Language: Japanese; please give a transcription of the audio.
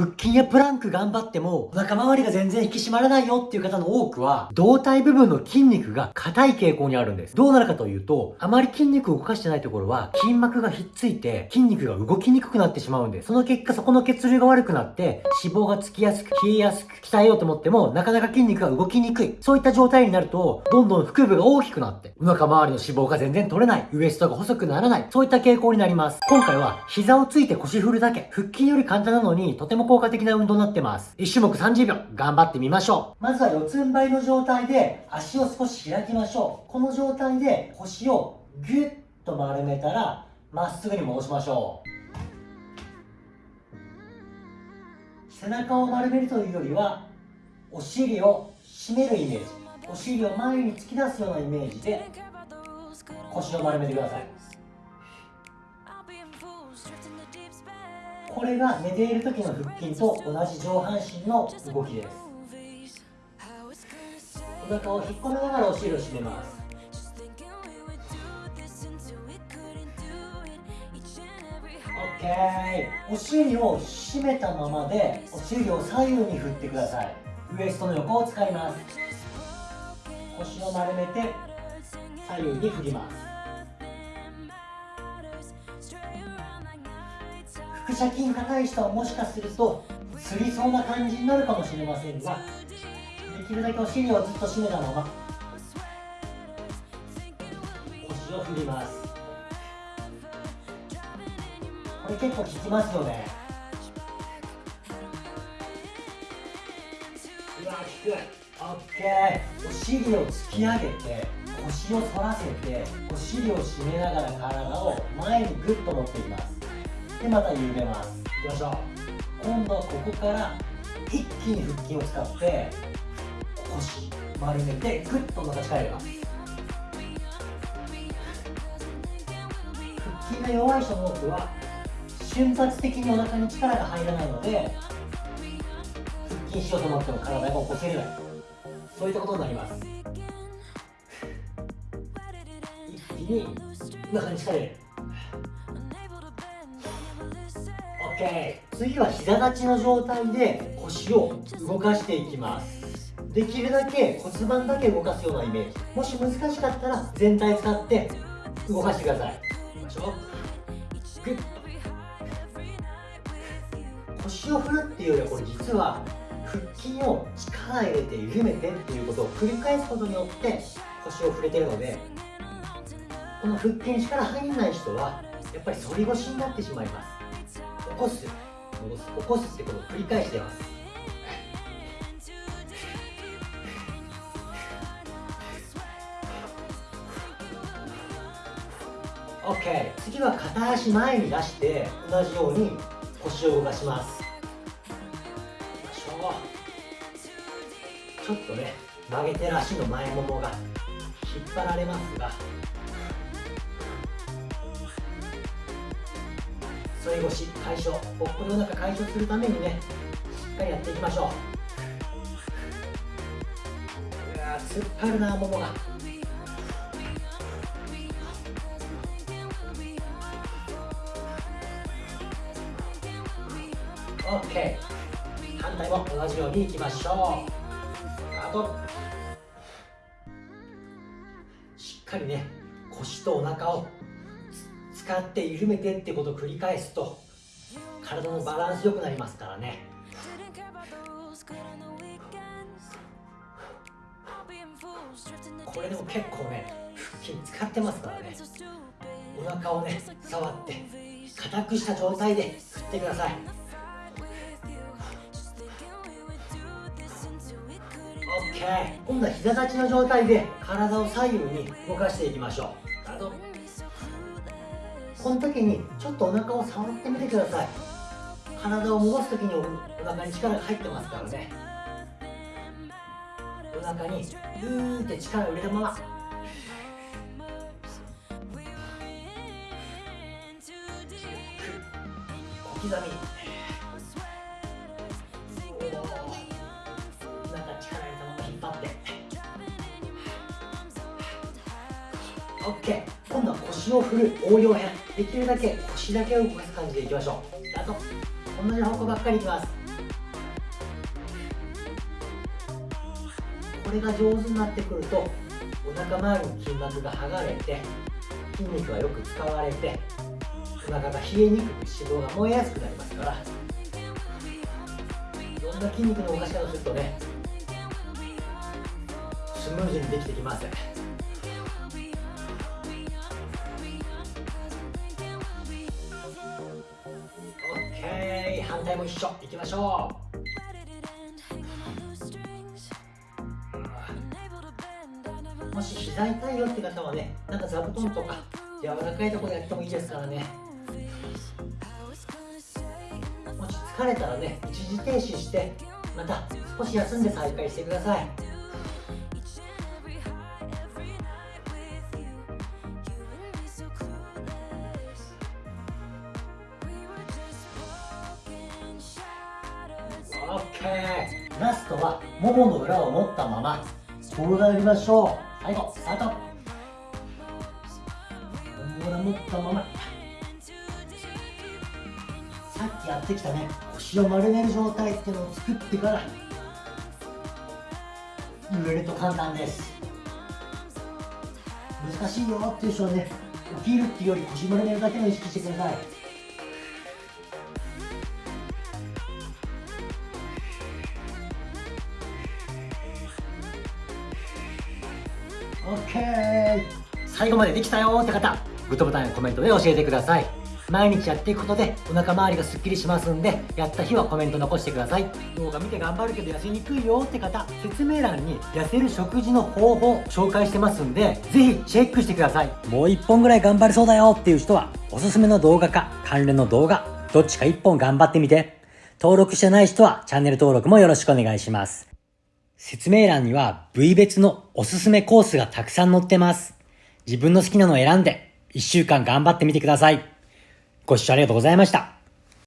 腹筋やプランク頑張っても、お腹周りが全然引き締まらないよっていう方の多くは、胴体部分の筋肉が硬い傾向にあるんです。どうなるかというと、あまり筋肉を動かしてないところは、筋膜がひっついて、筋肉が動きにくくなってしまうんです。その結果、そこの血流が悪くなって、脂肪がつきやすく、冷えやすく、鍛えようと思っても、なかなか筋肉が動きにくい。そういった状態になると、どんどん腹部が大きくなって、お腹周りの脂肪が全然取れない、ウエストが細くならない、そういった傾向になります。今回は、膝をついて腰振るだけ、腹筋より簡単なのに、とても効果的な運動になってます。1種目30秒、頑張ってみましょう。まずは四つん這いの状態で、足を少し開きましょう。この状態で、腰をギュッと丸めたら、まっすぐに戻しましょう。背中を丸めるというよりはお尻を締めるイメージお尻を前に突き出すようなイメージで腰を丸めてくださいこれが寝ている時の腹筋と同じ上半身の動きです。お腹を引っ込めながらお尻を締めます。オッケー。お尻を締めたままでお尻を左右に振ってください。ウエストの横を使います。腰を丸めて左右に振ります。腹斜筋高い人はもしかするとつりそうな感じになるかもしれませんができるだけお尻をずっと締めたまま腰を振ります。これ結構効きますよね。うわ効く。オッケー。お尻を突き上げて腰を反らせてお尻を締めながら体を前にグッと持っていきます。でまた緩めます。いきましょう。今度はここから一気に腹筋を使って腰丸めてグッとまた力入れます。腹筋が弱い人の多くは瞬発的にお腹に力が入らないので腹筋しようと思っても体が起こせれない。そういったことになります。一気にお腹に力入れる。次は膝立ちの状態で腰を動かしていきます。できるだけ骨盤だけ動かすようなイメージ。もし難しかったら全体使って動かしてください。いきましょうグッ腰を振るっていうよりはこれ実は腹筋を力入れて緩めてっていうことを繰り返すことによって腰を振れてるのでこの腹筋力入んない人はやっぱり反り腰になってしまいます。こす戻す起こすってことを繰り返してます。OK 次は片足前に出して同じように腰を動かします。ちょっとね曲げてる足の前ももが引っ張られますが反り腰解消ぽっこりお腹解消するためにねしっかりやっていきましょう。うわ突っ張るなももが。オッケー。反対も同じようにいきましょう。あとしっかりね腰とお腹を使って緩めてってことを繰り返すと体のバランス良くなりますからね。これでも結構ね腹筋使ってますからね。お腹をね触って硬くした状態で振ってください。OK 今度は膝立ちの状態で体を左右に動かしていきましょう。この時にちょっとお腹を触ってみてください。体を戻す時にお腹に力が入ってますからね。お腹にグーって力を入れたまま。小刻み。オッケー。今度は腰を振る応用編。できるだけ腰だけを動かす感じでいきましょう。あと同じ方向ばっかりいきます。これが上手になってくるとお腹周りの筋膜が剥がれて筋肉がよく使われてお腹が冷えにくく脂肪が燃えやすくなりますからいろんな筋肉の動かし方をするとねスムーズにできてきます。反対も一緒。いきましょう。もし膝痛いよって方はねなんか座布団とか柔らかいところでやってもいいですからね。もし疲れたらね一時停止してまた少し休んで再開してください。OK ラストはももの裏を持ったまま転がりましょう。最後スタート。もも裏持ったまま。さっきやってきたね腰を丸める状態っていうのを作ってから揺れると簡単です。難しいよっていう人はね起きるっていうより腰丸めるだけの意識してください。OK 最後までできたよって方グッドボタンやコメントで教えてください。毎日やっていくことでお腹周りがすっきりしますんでやった日はコメント残してください。動画見て頑張るけど痩せにくいよって方説明欄に痩せる食事の方法紹介してますんでぜひチェックしてください。もう一本ぐらい頑張れそうだよっていう人はおすすめの動画か関連の動画どっちか一本頑張ってみて。登録してない人はチャンネル登録もよろしくお願いします。説明欄には部位別のおすすめコースがたくさん載ってます。自分の好きなのを選んで1週間頑張ってみてください。ご視聴ありがとうございました。